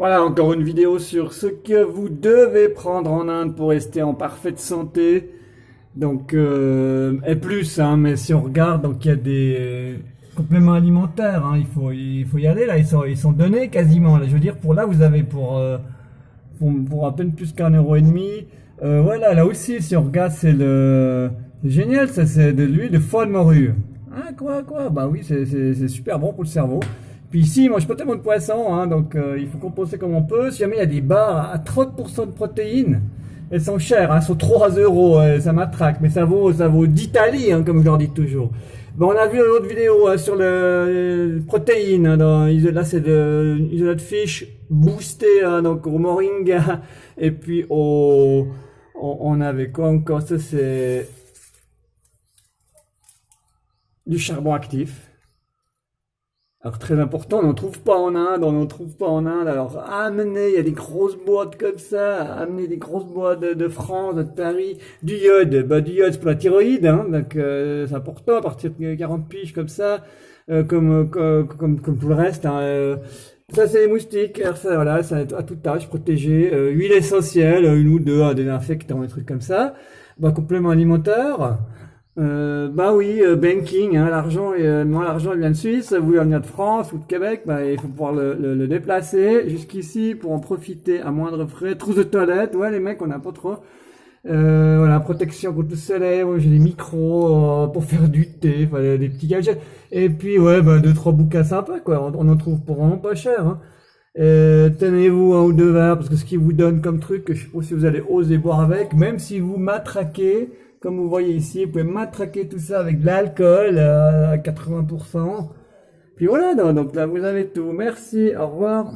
Voilà encore une vidéo sur ce que vous devez prendre en Inde pour rester en parfaite santé. Donc, euh, et plus, hein, mais si on regarde, donc il y a des compléments alimentaires, hein, il, faut, il faut y aller, là, ils sont, ils sont donnés quasiment. Là, je veux dire, pour là, vous avez pour, euh, pour, à peine plus qu'un euro et demi. Euh, voilà, là aussi, si on regarde, c'est le... Génial, ça, c'est de l'huile de foie de morue. Hein, quoi, quoi? Bah oui, c'est super bon pour le cerveau. Puis ici, moi, je pas tellement de poisson, hein, donc euh, il faut composer comme on peut. Si jamais il y a des barres à 30% de protéines, elles sont chères, hein, elles sont 3 euros, euh, ça m'attraque, mais ça vaut, ça vaut d'Italie, hein, comme je leur dis toujours. Bon, on a vu une autre vidéo hein, sur le, protéines, hein, dans, là c'est de isolat de fish boosté, hein, donc au moringa, et puis au, on, on avait quoi encore, ça c'est du charbon actif. Alors très important, on n'en trouve pas en Inde, on n'en trouve pas en Inde. Alors amenez, il y a des grosses boîtes comme ça, amenez des grosses boîtes de, France, de Paris, du iode. Bah du iode c'est pour la thyroïde, hein, donc euh, c'est important à partir de 40 piges comme ça, euh, comme, comme, comme, comme tout le reste. Hein, euh. ça c'est les moustiques, alors ça voilà, ça à toute tâche protégé. huile essentielle, une ou deux, un désinfectant, des trucs comme ça. Bah complément alimentaire. Euh, bah oui, euh, banking, hein, l'argent, euh, moi l'argent vient de Suisse, vous vient de France ou de Québec, bah, il faut pouvoir le, le, déplacer jusqu'ici pour en profiter à moindre frais. Trousse de toilette, ouais les mecs on n'a pas trop. Euh, voilà, protection contre le soleil, j'ai des micros pour faire du thé, enfin, des petits gadgets. Et puis ouais, bah, deux trois bouquins sympas quoi, on, en trouve pour vraiment pas cher. Hein. Tenez-vous un ou deux verres parce que ce qui vous donne comme truc, je sais pas si vous allez oser boire avec, même si vous matraquez comme vous voyez ici, vous pouvez matraquer tout ça avec de l'alcool euh, à 80%. Puis voilà, donc là vous avez tout. Merci, au revoir.